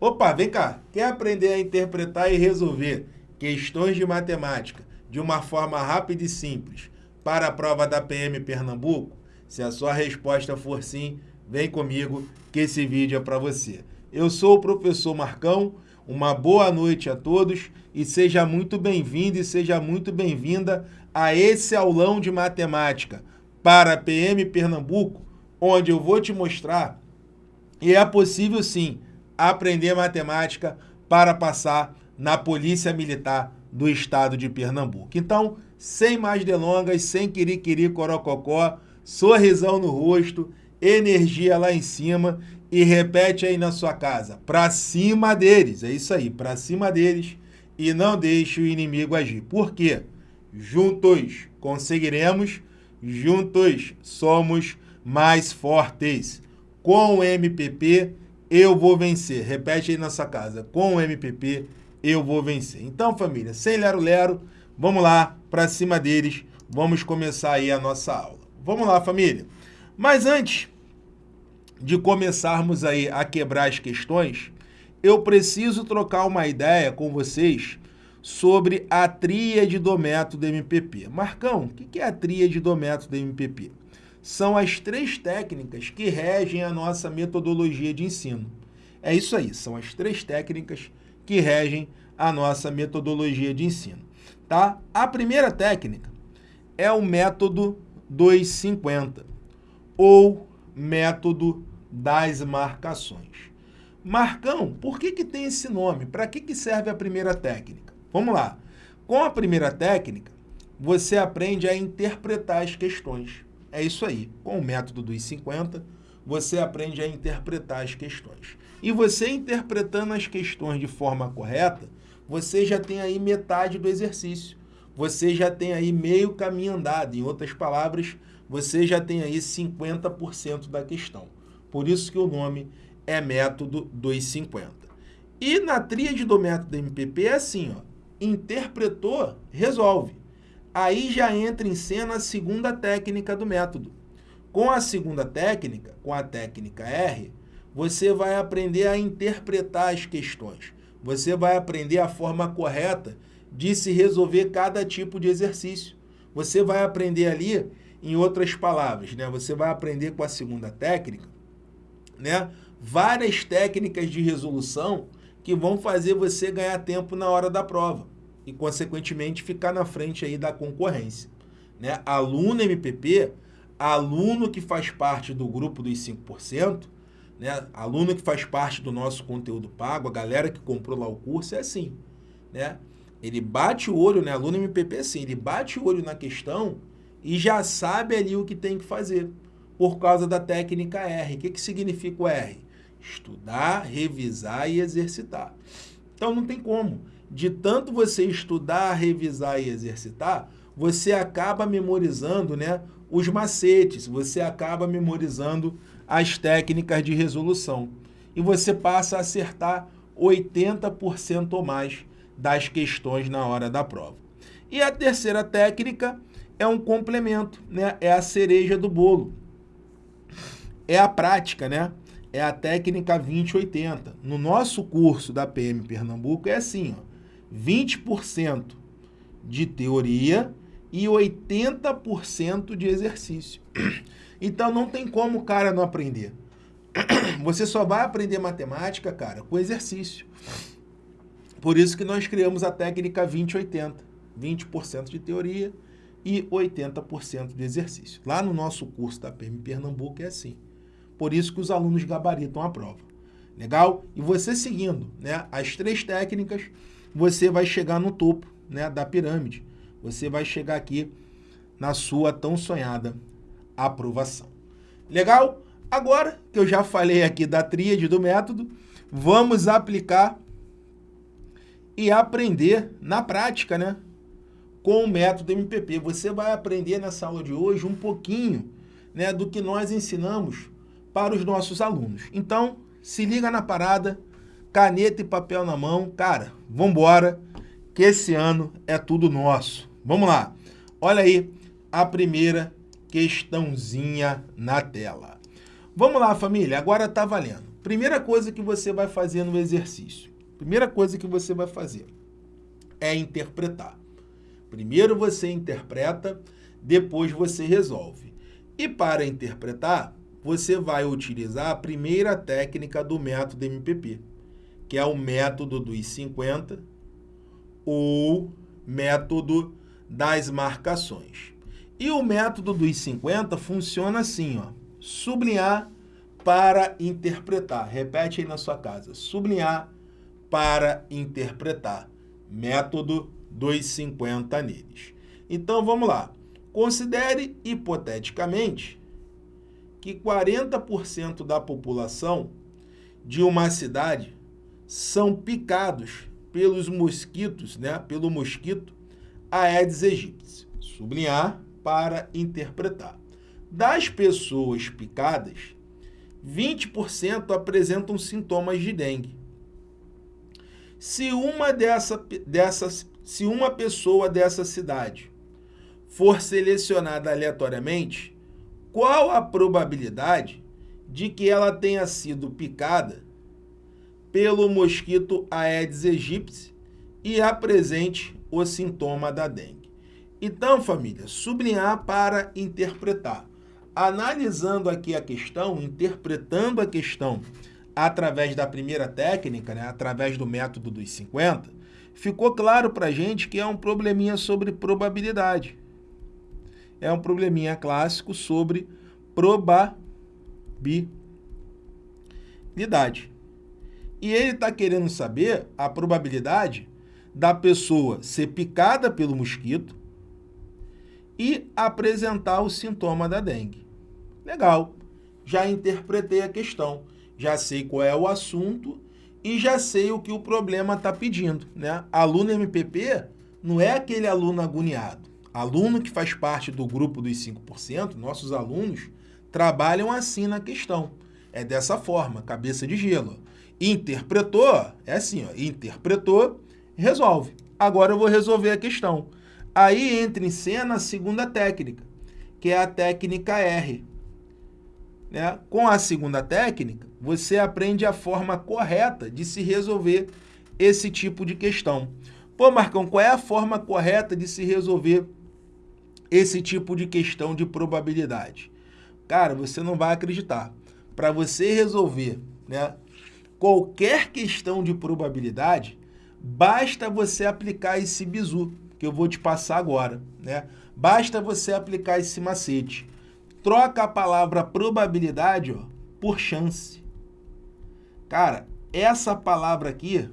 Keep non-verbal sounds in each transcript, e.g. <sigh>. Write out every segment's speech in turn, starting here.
Opa, vem cá, quer aprender a interpretar e resolver questões de matemática de uma forma rápida e simples para a prova da PM Pernambuco? Se a sua resposta for sim, vem comigo que esse vídeo é para você. Eu sou o professor Marcão, uma boa noite a todos e seja muito bem-vindo e seja muito bem-vinda a esse aulão de matemática para a PM Pernambuco, onde eu vou te mostrar e é possível sim aprender matemática para passar na Polícia Militar do Estado de Pernambuco. Então, sem mais delongas, sem quiriquiri corococó, sorrisão no rosto, energia lá em cima e repete aí na sua casa, para cima deles, é isso aí, para cima deles e não deixe o inimigo agir. Por quê? Juntos conseguiremos, juntos somos mais fortes. Com o MPP, eu vou vencer. Repete aí na sua casa. Com o MPP, eu vou vencer. Então, família, sem lero-lero, vamos lá, para cima deles. Vamos começar aí a nossa aula. Vamos lá, família. Mas antes de começarmos aí a quebrar as questões, eu preciso trocar uma ideia com vocês sobre a tríade do método MPP. Marcão, o que é a tríade do método MPP? São as três técnicas que regem a nossa metodologia de ensino. É isso aí, são as três técnicas que regem a nossa metodologia de ensino. Tá? A primeira técnica é o método 250, ou método das marcações. Marcão, por que, que tem esse nome? Para que, que serve a primeira técnica? Vamos lá. Com a primeira técnica, você aprende a interpretar as questões. É isso aí. Com o método dos 50, você aprende a interpretar as questões. E você interpretando as questões de forma correta, você já tem aí metade do exercício. Você já tem aí meio caminho andado. Em outras palavras, você já tem aí 50% da questão. Por isso que o nome é método dos 50. E na tríade do método MPP é assim, ó, interpretou, resolve. Aí já entra em cena a segunda técnica do método. Com a segunda técnica, com a técnica R, você vai aprender a interpretar as questões. Você vai aprender a forma correta de se resolver cada tipo de exercício. Você vai aprender ali, em outras palavras, né? Você vai aprender com a segunda técnica, né? Várias técnicas de resolução que vão fazer você ganhar tempo na hora da prova e, consequentemente, ficar na frente aí da concorrência. Né? Aluno MPP, aluno que faz parte do grupo dos 5%, né? aluno que faz parte do nosso conteúdo pago, a galera que comprou lá o curso, é assim. Né? Ele bate o olho, né? aluno MPP é assim, ele bate o olho na questão e já sabe ali o que tem que fazer, por causa da técnica R. O que, que significa o R? Estudar, revisar e exercitar. Então não tem como de tanto você estudar, revisar e exercitar, você acaba memorizando né, os macetes, você acaba memorizando as técnicas de resolução. E você passa a acertar 80% ou mais das questões na hora da prova. E a terceira técnica é um complemento, né? é a cereja do bolo. É a prática, né? é a técnica 2080. No nosso curso da PM Pernambuco é assim, ó, 20% de teoria e 80% de exercício. <clears throat> Então não tem como o cara não aprender. <clears throat> Você só vai aprender matemática, cara, com exercício. Por isso que nós criamos a técnica 20-80. 20% de teoria e 80% de exercício. Lá no nosso curso da PM Pernambuco é assim. Por isso que os alunos gabaritam a prova. Legal? E você seguindo né, as três técnicas, você vai chegar no topo né, da pirâmide. Você vai chegar aqui na sua tão sonhada aprovação. Legal? Agora que eu já falei aqui da tríade do método, vamos aplicar e aprender na prática, né? Com o método MPP. Você vai aprender nessa aula de hoje um pouquinho né, do que nós ensinamos para os nossos alunos. Então, se liga na parada, caneta e papel na mão. Cara, vambora, que esse ano é tudo nosso. Vamos lá. Olha aí a primeira questãozinha na tela. Vamos lá, família, agora tá valendo. Primeira coisa que você vai fazer no exercício, primeira coisa que você vai fazer é interpretar. Primeiro você interpreta, depois você resolve. E para interpretar, você vai utilizar a primeira técnica do método MPP, que é o método dos 50 ou método das marcações. E o método dos 50 funciona assim, ó, sublinhar para interpretar. Repete aí na sua casa, sublinhar para interpretar. Método dos 50 neles. Então, vamos lá. Considere, hipoteticamente, que 40% da população de uma cidade são picados pelos mosquitos, né, pelo mosquito Aedes aegypti. Sublinhar para interpretar. Das pessoas picadas, 20% apresentam sintomas de dengue. Se uma, dessa, dessas, se uma pessoa dessa cidade for selecionada aleatoriamente, qual a probabilidade de que ela tenha sido picada pelo mosquito Aedes aegypti e apresente o sintoma da dengue. Então, família, sublinhar para interpretar. Analisando aqui a questão, interpretando a questão através da primeira técnica, né, através do método dos 50, ficou claro para a gente que é um probleminha sobre probabilidade. É um probleminha clássico sobre probabilidade. E ele está querendo saber a probabilidade da pessoa ser picada pelo mosquito e apresentar o sintoma da dengue. Legal, já interpretei a questão, já sei qual é o assunto e já sei o que o problema está pedindo. Né? Aluno MPP não é aquele aluno agoniado. Aluno que faz parte do grupo dos 5%, nossos alunos, trabalham assim na questão. É dessa forma, cabeça de gelo. Interpretou, é assim, ó, interpretou, resolve. Agora eu vou resolver a questão. Aí entra em cena a segunda técnica, que é a técnica R. Né? Com a segunda técnica, você aprende a forma correta de se resolver esse tipo de questão. Pô, Marcão, qual é a forma correta de se resolver esse tipo de questão de probabilidade? Cara, você não vai acreditar. Para você resolver né, qualquer questão de probabilidade, basta você aplicar esse bizu, que eu vou te passar agora. Né? Basta você aplicar esse macete. Troca a palavra probabilidade ó, por chance. Cara, essa palavra aqui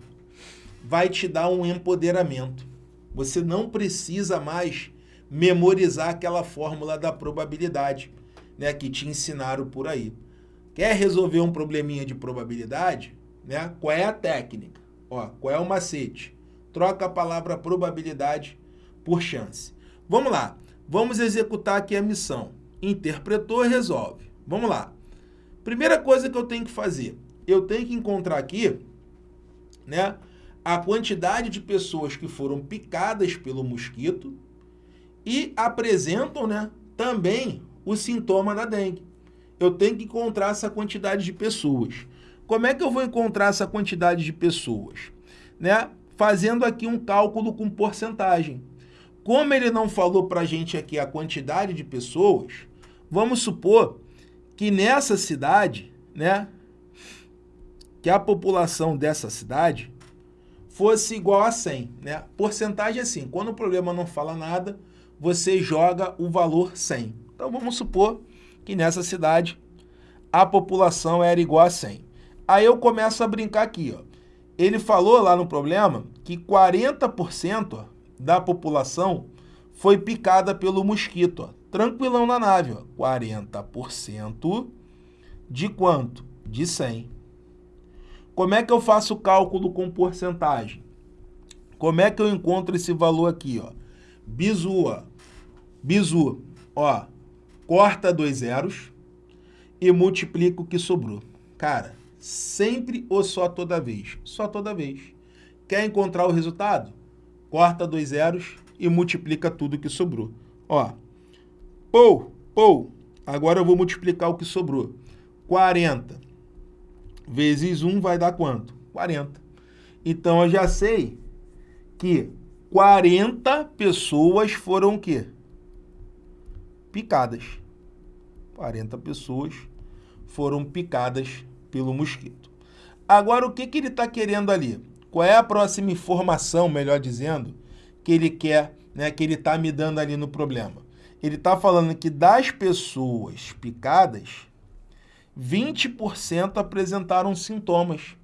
vai te dar um empoderamento. Você não precisa mais memorizar aquela fórmula da probabilidade né, que te ensinaram por aí. Quer resolver um probleminha de probabilidade? Né? Qual é a técnica? Ó, qual é o macete? Troca a palavra probabilidade por chance. Vamos lá. Vamos executar aqui a missão. Interpretou, resolve. Vamos lá. Primeira coisa que eu tenho que fazer, eu tenho que encontrar aqui né, a quantidade de pessoas que foram picadas pelo mosquito e apresentam né, também o sintoma da dengue. Eu tenho que encontrar essa quantidade de pessoas. Como é que eu vou encontrar essa quantidade de pessoas? Né? Fazendo aqui um cálculo com porcentagem. Como ele não falou para a gente aqui a quantidade de pessoas, vamos supor que nessa cidade, né, que a população dessa cidade fosse igual a 100. Né? Porcentagem é assim, quando o problema não fala nada, você joga o valor 100. Então vamos supor que nessa cidade a população era igual a 100. Aí eu começo a brincar aqui. Ó. Ele falou lá no problema que 40% da população foi picada pelo mosquito. Ó. Tranquilão na nave. Ó. 40% de quanto? De 100. Como é que eu faço o cálculo com porcentagem? Como é que eu encontro esse valor aqui? Ó? Bizu, ó. Bizu, ó, corta dois zeros e multiplica o que sobrou. Cara, sempre ou só toda vez? Só toda vez. Quer encontrar o resultado? Corta dois zeros e multiplica tudo que sobrou. Ó, pou, pou. Agora eu vou multiplicar o que sobrou. 40 vezes 1 vai dar quanto? 40. Então, eu já sei que 40 pessoas foram o quê? Picadas. 40 pessoas foram picadas pelo mosquito. Agora, o que, que ele está querendo ali? Qual é a próxima informação, melhor dizendo, que ele quer, né, que ele está me dando ali no problema? Ele está falando que das pessoas picadas, 20% apresentaram sintomas.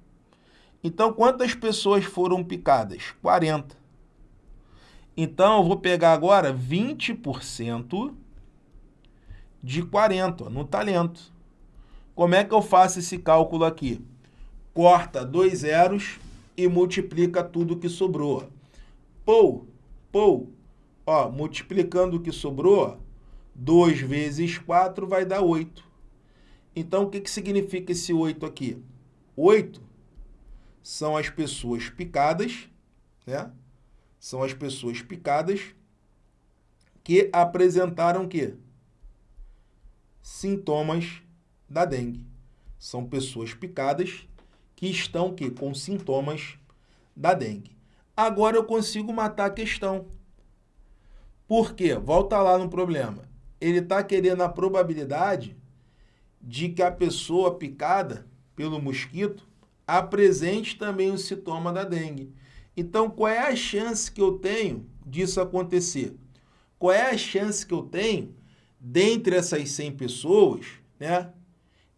Então, quantas pessoas foram picadas? 40. Então, eu vou pegar agora 20% de 40, no talento. Como é que eu faço esse cálculo aqui? Corta dois zeros e multiplica tudo que sobrou. Pou, pou, ó, multiplicando o que sobrou, 2 vezes 4 vai dar 8. Então, o que, que significa esse 8 aqui? 8 são as pessoas picadas, né? São as pessoas picadas que apresentaram o quê? Sintomas da dengue. São pessoas picadas que estão quê? com sintomas da dengue. Agora eu consigo matar a questão. Por quê? Volta lá no problema. Ele está querendo a probabilidade de que a pessoa picada pelo mosquito apresente também o sintoma da dengue. Então, qual é a chance que eu tenho disso acontecer? Qual é a chance que eu tenho, dentre essas 100 pessoas, né,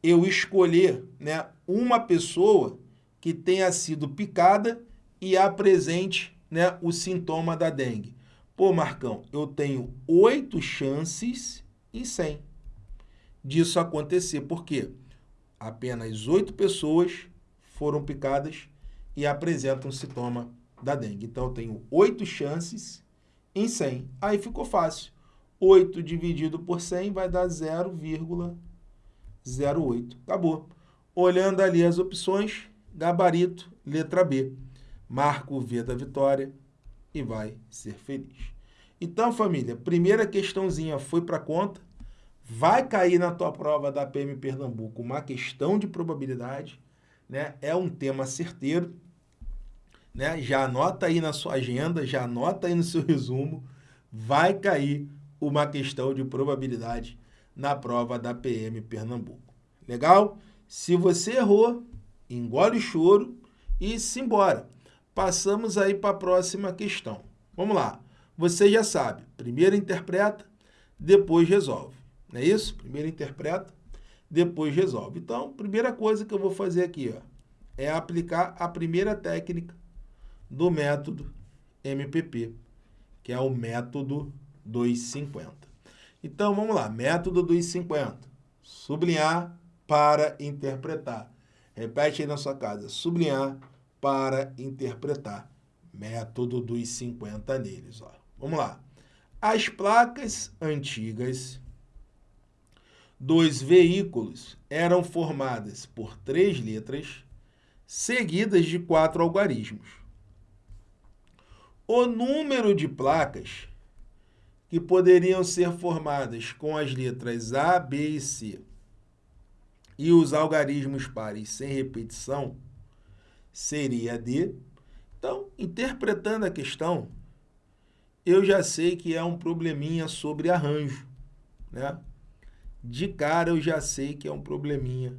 eu escolher né, uma pessoa que tenha sido picada e apresente né, o sintoma da dengue? Pô, Marcão, eu tenho oito chances em 100 disso acontecer. Por quê? Apenas oito pessoas foram picadas e apresentam sintoma da dengue. Então, eu tenho oito chances em 100. Aí ficou fácil. 8 dividido por 100 vai dar 0,08. Acabou. Olhando ali as opções, gabarito, letra B. Marca o V da vitória e vai ser feliz. Então, família, primeira questãozinha foi para conta. Vai cair na tua prova da PM Pernambuco uma questão de probabilidade, né? É um tema certeiro, né? Já anota aí na sua agenda, já anota aí no seu resumo, vai cair uma questão de probabilidade na prova da PM Pernambuco. Legal? Se você errou, engole o choro e simbora. Passamos aí para a próxima questão. Vamos lá. Você já sabe, primeiro interpreta, depois resolve. Não é isso? Primeiro interpreta, depois resolve. Então, primeira coisa que eu vou fazer aqui ó, é aplicar a primeira técnica do método MPP, que é o método 250. Então, vamos lá. Método 250. Sublinhar para interpretar. Repete aí na sua casa. Sublinhar para interpretar. Método dos 50 neles. Ó. Vamos lá. As placas antigas dos veículos eram formadas por três letras seguidas de quatro algarismos. O número de placas que poderiam ser formadas com as letras A, B e C e os algarismos pares sem repetição seria D. Então, interpretando a questão, eu já sei que é um probleminha sobre arranjo, né? de cara eu já sei que é um probleminha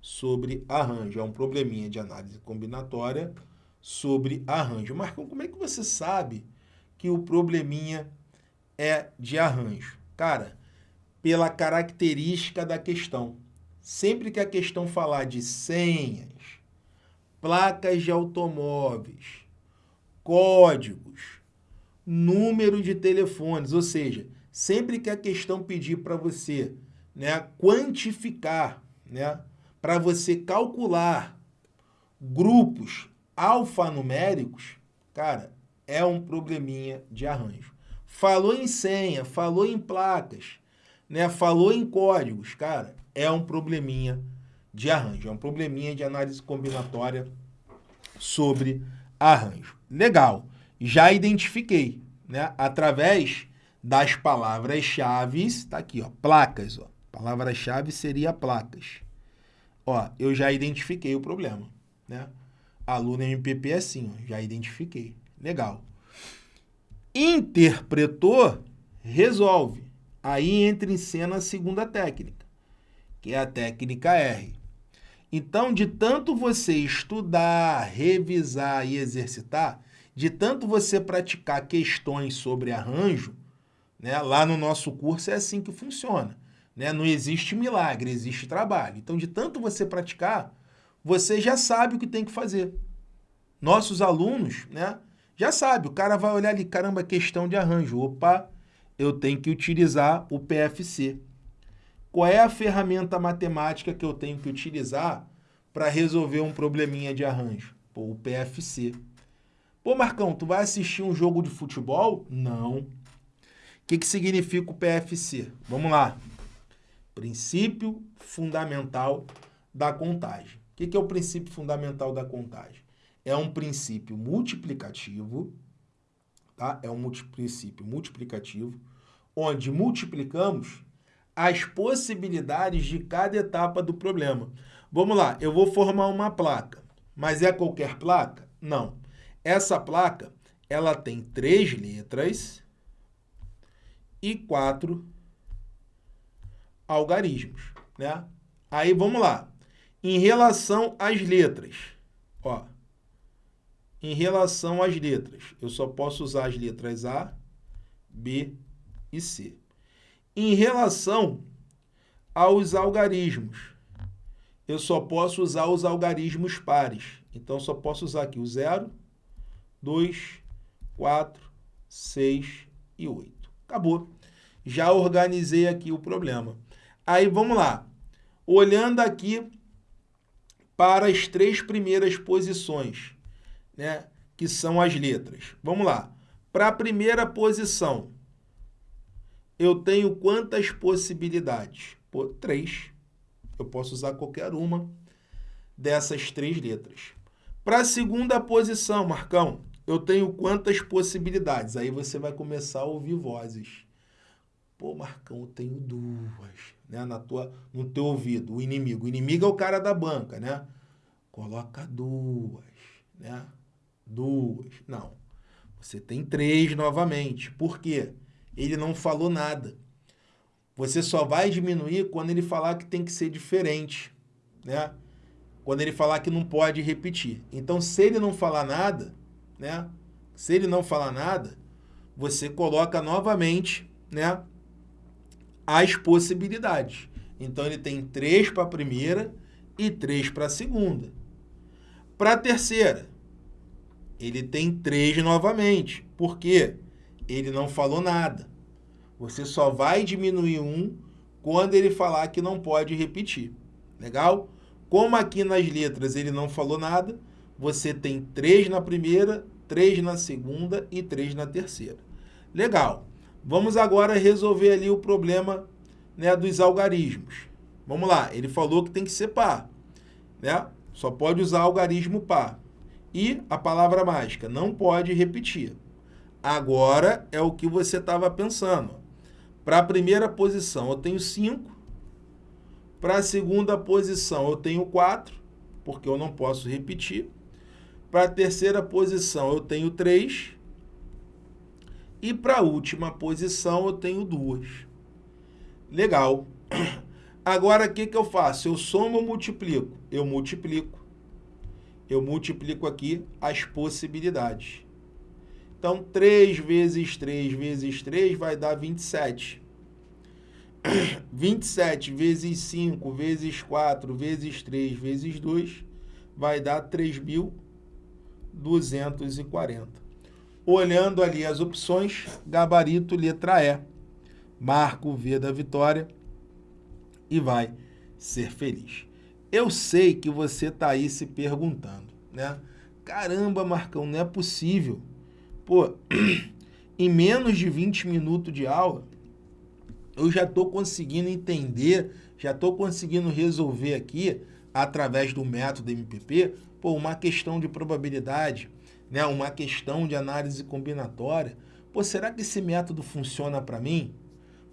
sobre arranjo, é um probleminha de análise combinatória sobre arranjo. Marcão, como é que você sabe que o probleminha é de arranjo? Cara, pela característica da questão. Sempre que a questão falar de senhas, placas de automóveis, códigos, número de telefones, ou seja, sempre que a questão pedir para você né, quantificar, né, para você calcular grupos alfanuméricos, cara, é um probleminha de arranjo. Falou em senha, falou em placas, né, falou em códigos, cara, é um probleminha de arranjo, é um probleminha de análise combinatória sobre arranjo. Legal, já identifiquei, né, através das palavras-chave, tá aqui, ó, placas, ó. Palavra-chave seria placas. Ó, eu já identifiquei o problema, né? Aluno MPP é assim, ó, já identifiquei. Legal. Interpretou, resolve. Aí entra em cena a segunda técnica, que é a técnica R. Então, de tanto você estudar, revisar e exercitar, de tanto você praticar questões sobre arranjo, né, lá no nosso curso é assim que funciona. Né? Não existe milagre, existe trabalho. Então, de tanto você praticar, você já sabe o que tem que fazer. Nossos alunos né, já sabem, o cara vai olhar ali, caramba, questão de arranjo. Opa, eu tenho que utilizar o PFC. Qual é a ferramenta matemática que eu tenho que utilizar para resolver um probleminha de arranjo? Pô, o PFC. Pô, Marcão, tu vai assistir um jogo de futebol? Não. O que, que significa o PFC? Vamos lá. Princípio fundamental da contagem. O que, que é o princípio fundamental da contagem? É um princípio multiplicativo, tá? É um princípio multiplicativo, onde multiplicamos as possibilidades de cada etapa do problema. Vamos lá, eu vou formar uma placa, mas é qualquer placa? Não. Essa placa, ela tem três letras e quatro algarismos, né? Aí, vamos lá. Em relação às letras, ó, em relação às letras, eu só posso usar as letras A, B e C. Em relação aos algarismos, eu só posso usar os algarismos pares. Então, só posso usar aqui o 0, 2, 4, 6 e 8. Acabou. Já organizei aqui o problema. Aí, vamos lá. Olhando aqui para as três primeiras posições, né, que são as letras. Vamos lá. Para a primeira posição, eu tenho quantas possibilidades? Pô, três. Eu posso usar qualquer uma dessas três letras. Para a segunda posição, Marcão, eu tenho quantas possibilidades? Aí você vai começar a ouvir vozes. Pô, Marcão, eu tenho duas, né? Na tua, no teu ouvido, o inimigo. O inimigo é o cara da banca, né? Coloca duas, né? Duas. Não. Você tem três novamente. Por quê? ele não falou nada. Você só vai diminuir quando ele falar que tem que ser diferente, né? Quando ele falar que não pode repetir. Então, se ele não falar nada, né? Se ele não falar nada, você coloca novamente, né? As possibilidades. Então, ele tem três para a primeira e três para a segunda. Para a terceira, ele tem três novamente. Por quê? ele não falou nada. Você só vai diminuir um quando ele falar que não pode repetir. Legal? Como aqui nas letras ele não falou nada, você tem três na primeira, três na segunda e três na terceira. Legal. Vamos agora resolver ali o problema né, dos algarismos. Vamos lá, ele falou que tem que ser par. Né? Só pode usar algarismo par. E a palavra mágica, não pode repetir. Agora é o que você estava pensando. Para a primeira posição eu tenho 5. Para a segunda posição eu tenho 4, porque eu não posso repetir. Para a terceira posição eu tenho 3. E para a última posição eu tenho 2. Legal. <clears throat> Agora, o que, que eu faço? Eu somo ou multiplico? Eu multiplico. Eu multiplico aqui as possibilidades. Então, 3 vezes 3 vezes 3 vai dar 27. 27 <coughs> vezes 5 vezes 4 vezes 3 vezes 2 vai dar 3.240. Olhando ali as opções, gabarito letra E. Marca o V da vitória e vai ser feliz. Eu sei que você está aí se perguntando, né? Caramba, Marcão, não é possível Pô, <clears throat> em menos de 20 minutos de aula, eu já estou conseguindo entender, já estou conseguindo resolver aqui, através do método MPP, pô, uma questão de probabilidade, né? uma questão de análise combinatória. Pô, será que esse método funciona para mim?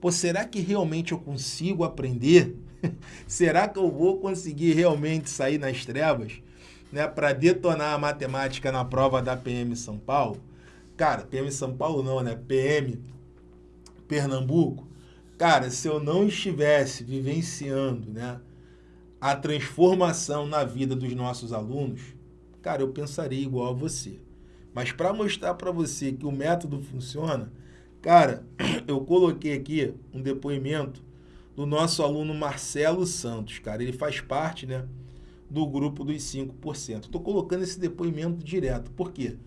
Pô, será que realmente eu consigo aprender? <laughs> Será que eu vou conseguir realmente sair nas trevas né, para detonar a matemática na prova da PM São Paulo? Cara, PM São Paulo não, né? PM Pernambuco. Cara, se eu não estivesse vivenciando né, a transformação na vida dos nossos alunos, cara, eu pensaria igual a você. Mas para mostrar para você que o método funciona, cara, <clears throat> eu coloquei aqui um depoimento do nosso aluno Marcelo Santos, cara. Ele faz parte, né, do grupo dos 5%. Estou colocando esse depoimento direto. Por quê?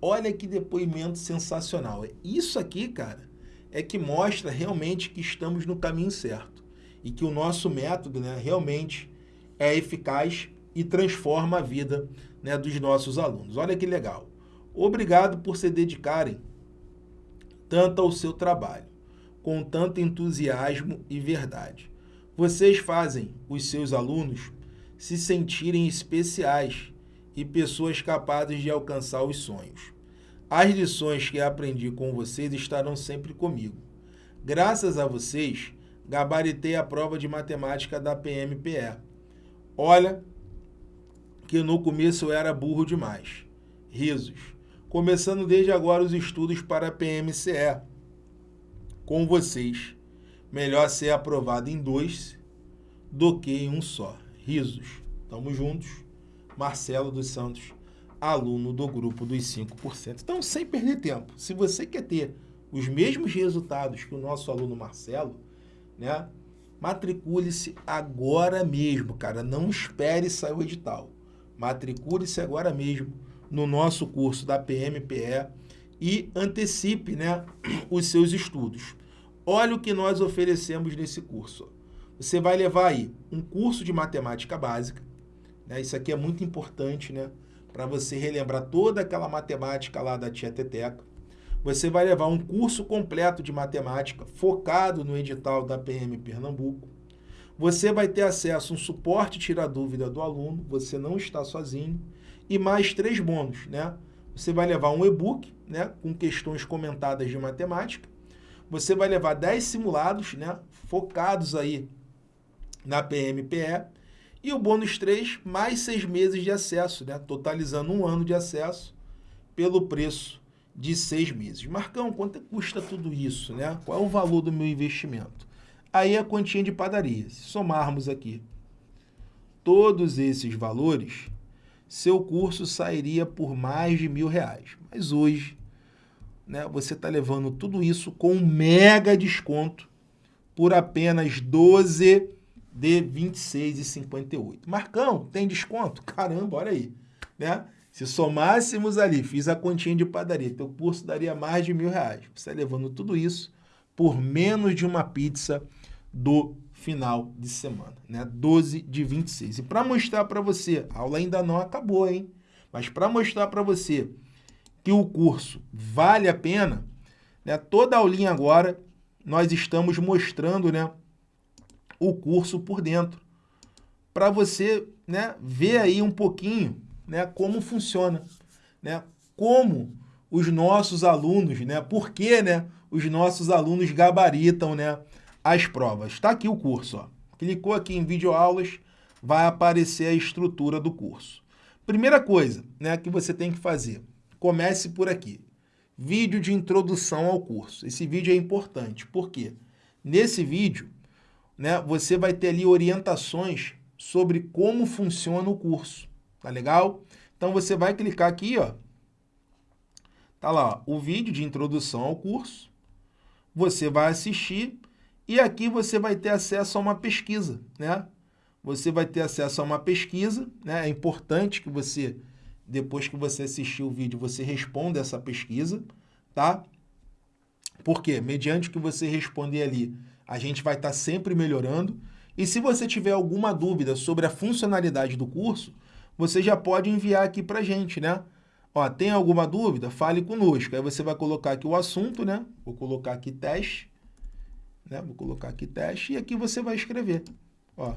Olha que depoimento sensacional. Isso aqui, cara, é que mostra realmente que estamos no caminho certo e que o nosso método, né, realmente é eficaz e transforma a vida né, dos nossos alunos. Olha que legal. Obrigado por se dedicarem tanto ao seu trabalho, com tanto entusiasmo e verdade. Vocês fazem os seus alunos se sentirem especiais e pessoas capazes de alcançar os sonhos. As lições que aprendi com vocês estarão sempre comigo. Graças a vocês, gabaritei a prova de matemática da PMPE. Olha que no começo eu era burro demais. Risos começando desde agora os estudos para a PMCE. Com vocês, melhor ser aprovado em dois do que em um só. Risos. Tamo juntos. Marcelo dos Santos, aluno do grupo dos 5%. Então, sem perder tempo, se você quer ter os mesmos resultados que o nosso aluno Marcelo, né? Matricule-se agora mesmo, cara. Não espere sair o edital. Matricule-se agora mesmo no nosso curso da PMPE e antecipe né, os seus estudos. Olha o que nós oferecemos nesse curso. Você vai levar aí um curso de matemática básica, né? isso aqui é muito importante né? para você relembrar toda aquela matemática lá da tia Teteca. Você vai levar um curso completo de matemática focado no edital da PM Pernambuco. Você vai ter acesso a um suporte tirar dúvida do aluno, você não está sozinho e mais três bônus, né? Você vai levar um e-book, né, com questões comentadas de matemática. Você vai levar 10 simulados, né, focados aí na PMPE. E o bônus 3, mais seis meses de acesso, né, totalizando um ano de acesso pelo preço de seis meses. Marcão, quanto custa tudo isso, né? Qual é o valor do meu investimento? Aí a quantia de padaria. Se somarmos aqui todos esses valores, seu curso sairia por mais de mil reais. Mas hoje, né, você está levando tudo isso com um mega desconto por apenas 12 de R$ 26,58. Marcão, tem desconto? <laughs> Caramba, olha aí. Né? Se somássemos ali, fiz a continha de padaria, teu curso daria mais de mil reais. Você está levando tudo isso por menos de uma pizza do final de semana, né? 12 de 26. E para mostrar para você, a aula ainda não acabou, hein? Mas para mostrar para você que o curso vale a pena, né? Toda aulinha agora nós estamos mostrando, né, o curso por dentro. Para você, né, ver aí um pouquinho, né, como funciona, né? Como os nossos alunos, né? Por que, né, os nossos alunos gabaritam, né, as provas. Está aqui o curso. Ó. Clicou aqui em videoaulas, vai aparecer a estrutura do curso. Primeira coisa né, que você tem que fazer, comece por aqui. Vídeo de introdução ao curso. Esse vídeo é importante, porque nesse vídeo né, você vai ter ali orientações sobre como funciona o curso. Tá legal? Então você vai clicar aqui, ó. Tá lá, ó, o vídeo de introdução ao curso. Você vai assistir e aqui você vai ter acesso a uma pesquisa, né? Você vai ter acesso a uma pesquisa, né? É importante que você, depois que você assistir o vídeo, você responda essa pesquisa, tá? Porque, mediante que você responder ali, a gente vai estar tá sempre melhorando. E se você tiver alguma dúvida sobre a funcionalidade do curso, você já pode enviar aqui para a gente, né? Ó, tem alguma dúvida? Fale conosco. Aí você vai colocar aqui o assunto, né? Vou colocar aqui teste né? Vou colocar aqui teste e aqui você vai escrever, ó,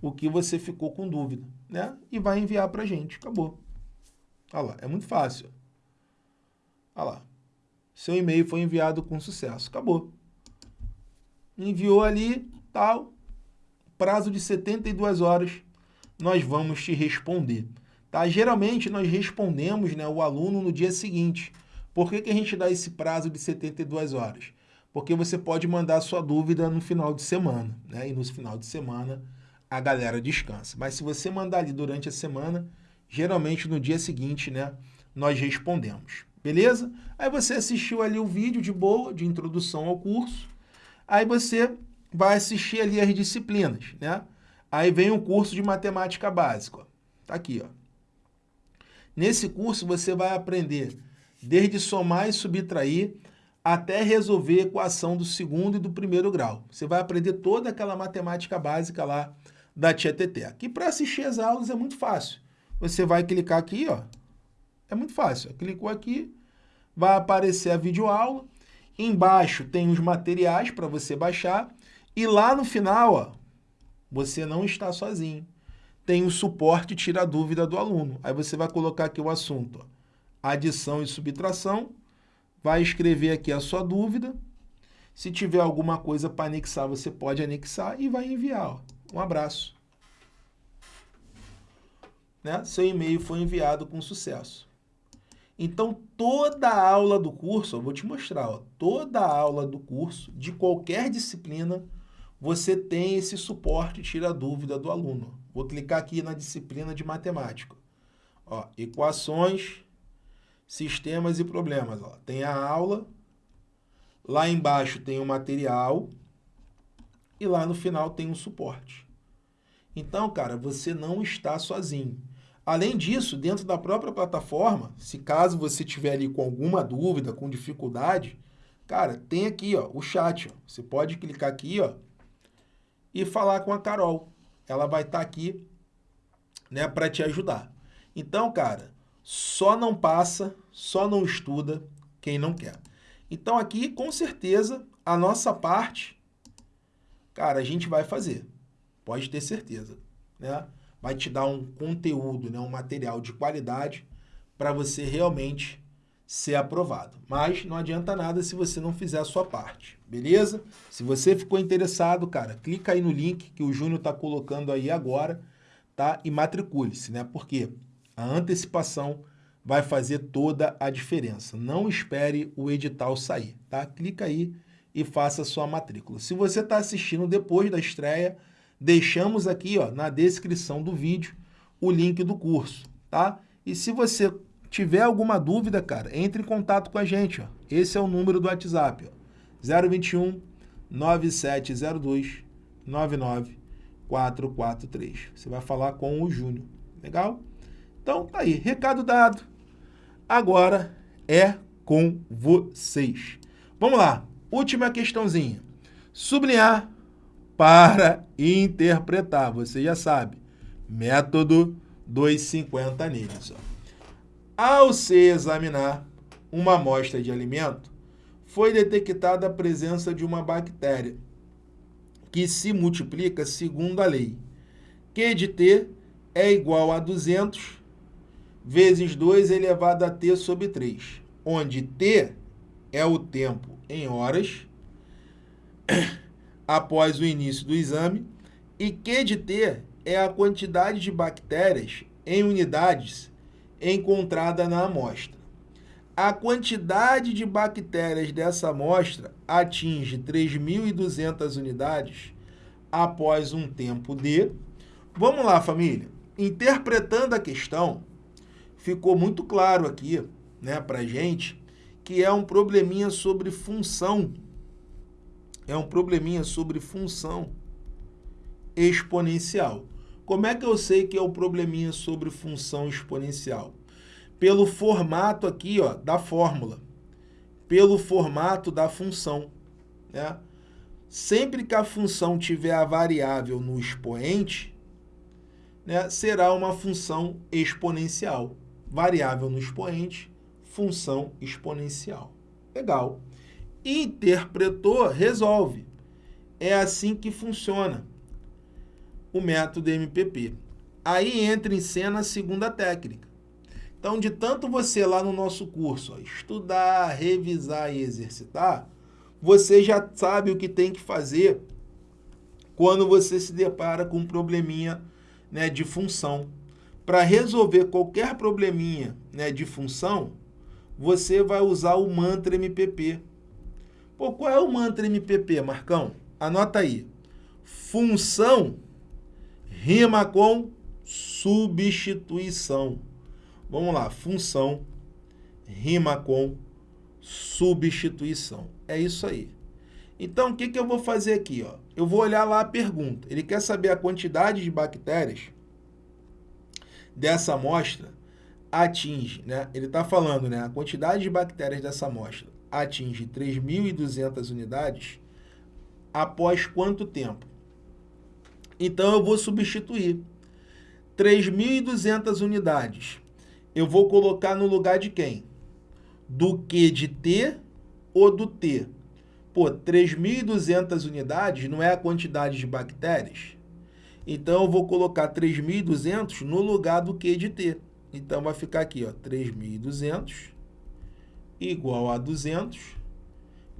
o que você ficou com dúvida, né? E vai enviar para a gente, acabou. Olha lá, é muito fácil. Olha lá, seu e-mail foi enviado com sucesso, acabou. Enviou ali, tal, prazo de 72 horas, nós vamos te responder. Tá? Geralmente, nós respondemos né, o aluno no dia seguinte. Por que, que a gente dá esse prazo de 72 horas? Porque você pode mandar sua dúvida no final de semana, né? E no final de semana a galera descansa. Mas se você mandar ali durante a semana, geralmente no dia seguinte, né, nós respondemos. Beleza? Aí você assistiu ali o vídeo de boa, de introdução ao curso. Aí você vai assistir ali as disciplinas, né? Aí vem o curso de matemática básica. Tá aqui, ó. Nesse curso você vai aprender desde somar e subtrair até resolver equação do segundo e do primeiro grau. Você vai aprender toda aquela matemática básica lá da Tia Teté. Que para assistir as aulas é muito fácil. Você vai clicar aqui, ó. É muito fácil. Clicou aqui, vai aparecer a videoaula. Embaixo tem os materiais para você baixar. E lá no final, ó, você não está sozinho. Tem o suporte tira dúvida do aluno. Aí você vai colocar aqui o assunto, ó, adição e subtração, vai escrever aqui a sua dúvida. Se tiver alguma coisa para anexar, você pode anexar e vai enviar. Ó. Um abraço. Né? Seu e-mail foi enviado com sucesso. Então, toda a aula do curso, eu vou te mostrar, ó, toda a aula do curso, de qualquer disciplina, você tem esse suporte tira a dúvida do aluno. Vou clicar aqui na disciplina de matemática. Ó, equações, sistemas e problemas. Ó. Tem a aula, lá embaixo tem o material e lá no final tem o suporte. Então, cara, você não está sozinho. Além disso, dentro da própria plataforma, se caso você tiver ali com alguma dúvida, com dificuldade, cara, tem aqui ó, o chat. Ó. Você pode clicar aqui ó, e falar com a Carol. Ela vai estar tá aqui né, para te ajudar. Então, cara, só não passa, só não estuda quem não quer. Então aqui, com certeza, a nossa parte, cara, a gente vai fazer. Pode ter certeza, né? Vai te dar um conteúdo, né, um material de qualidade para você realmente ser aprovado. Mas não adianta nada se você não fizer a sua parte, beleza? Se você ficou interessado, cara, clica aí no link que o Júnior está colocando aí agora, tá? E matricule-se, né? Porque a antecipação vai fazer toda a diferença. Não espere o edital sair, tá? Clica aí e faça sua matrícula. Se você está assistindo depois da estreia, deixamos aqui ó, na descrição do vídeo o link do curso, tá? E se você tiver alguma dúvida, cara, entre em contato com a gente, ó. Esse é o número do WhatsApp, ó. 021 9702 99443. Você vai falar com o Júnior, legal? Então, tá aí, recado dado. Agora é com vocês. Vamos lá, última questãozinha. Sublinhar para interpretar. Você já sabe, método 250 neles. Ao se examinar uma amostra de alimento, foi detectada a presença de uma bactéria que se multiplica segundo a lei. Q de T é igual a 200 vezes 2 elevado a T sobre 3, onde T é o tempo em horas <coughs> após o início do exame e Q de T é a quantidade de bactérias em unidades encontrada na amostra. A quantidade de bactérias dessa amostra atinge 3.200 unidades após um tempo de... Vamos lá, família. Interpretando a questão, ficou muito claro aqui né, para gente que é um probleminha sobre função é um probleminha sobre função exponencial. Como é que eu sei que é o probleminha sobre função exponencial? Pelo formato aqui ó, da fórmula, pelo formato da função. Né? Sempre que a função tiver a variável no expoente, né, será uma função exponencial. Variável no expoente, função exponencial. Legal interpretou, resolve. É assim que funciona o método MPP. Aí entra em cena a segunda técnica. Então, de tanto você lá no nosso curso ó, estudar, revisar e exercitar, você já sabe o que tem que fazer quando você se depara com um probleminha né, de função. Para resolver qualquer probleminha né, de função, você vai usar o mantra MPP. Pô, qual é o mantra MPP, Marcão? Anota aí. Função rima com substituição. Vamos lá, função rima com substituição. É isso aí. Então, o que, que eu vou fazer aqui? Ó? Eu vou olhar lá a pergunta. Ele quer saber a quantidade de bactérias dessa amostra atinge, né? Ele está falando, né? A quantidade de bactérias dessa amostra atinge 3.200 unidades após quanto tempo? Então, eu vou substituir 3.200 unidades. Eu vou colocar no lugar de quem? Do Q de T ou do T? Pô, 3.200 unidades não é a quantidade de bactérias? Então, eu vou colocar 3.200 no lugar do Q de T. Então, vai ficar aqui, ó, 3.200 igual a 200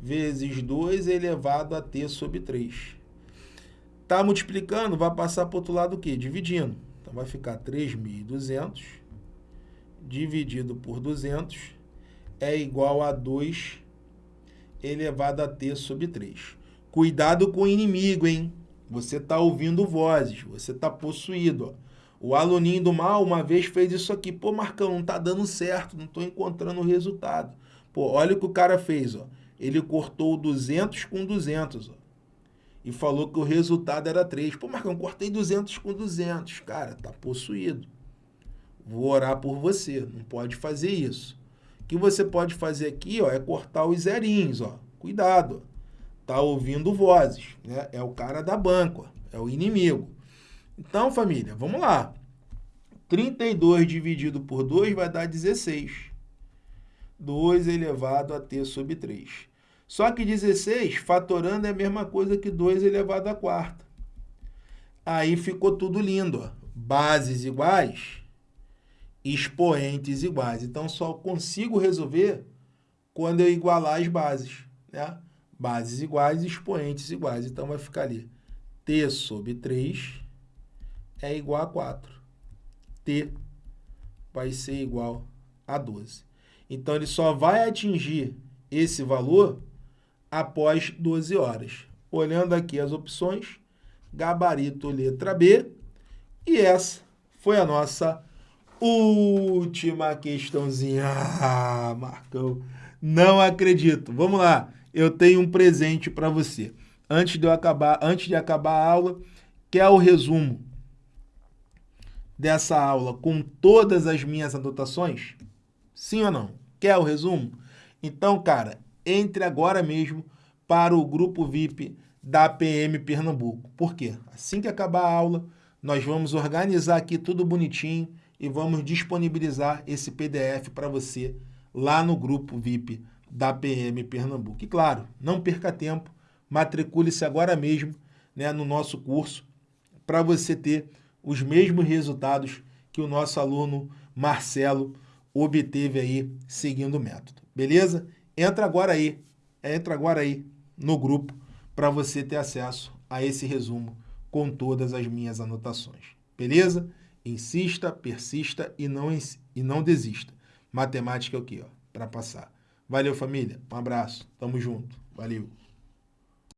vezes 2 elevado a T sobre 3. Tá multiplicando, vai passar para o outro lado o quê? Dividindo. Então, vai ficar 3.200 dividido por 200 é igual a 2 elevado a t sobre 3. Cuidado com o inimigo, hein? Você está ouvindo vozes, você está possuído. Ó. O aluninho do mal uma vez fez isso aqui. Pô, Marcão, não está dando certo, não estou encontrando o resultado. Pô, olha o que o cara fez. Ó. Ele cortou 200 com 200. Ó, e falou que o resultado era 3. Pô, Marcão, cortei 200 com 200. Cara, tá possuído. Vou orar por você. Não pode fazer isso que você pode fazer aqui ó, é cortar os zerinhos. Ó. Cuidado, tá ouvindo vozes. Né? É o cara da banca, é o inimigo. Então, família, vamos lá. 32 dividido por 2 vai dar 16. 2 elevado a t sobre 3. Só que 16, fatorando, é a mesma coisa que 2 elevado a quarta. Aí ficou tudo lindo. Ó. Bases iguais, expoentes iguais. Então, só consigo resolver quando eu igualar as bases. Né? Bases iguais, expoentes iguais. Então, vai ficar ali. T sobre 3 é igual a 4. T vai ser igual a 12. Então, ele só vai atingir esse valor após 12 horas. Olhando aqui as opções, gabarito letra B. E essa foi a nossa Última questãozinha. Ah, Marcão, não acredito. Vamos lá. Eu tenho um presente para você. Antes de eu acabar, antes de acabar a aula, quer o resumo dessa aula com todas as minhas anotações? Sim ou não? Quer o resumo? Então, cara, entre agora mesmo para o grupo VIP da PM Pernambuco. Por quê? Assim que acabar a aula, nós vamos organizar aqui tudo bonitinho e vamos disponibilizar esse PDF para você lá no grupo VIP da PM Pernambuco. E claro, não perca tempo, matricule-se agora mesmo né, no nosso curso para você ter os mesmos resultados que o nosso aluno Marcelo obteve aí seguindo o método. Beleza? Entra agora aí, entra agora aí no grupo para você ter acesso a esse resumo com todas as minhas anotações. Beleza? Insista, persista e não, e não desista. Matemática é o quê? Para passar. Valeu, família. Um abraço. Tamo junto. Valeu.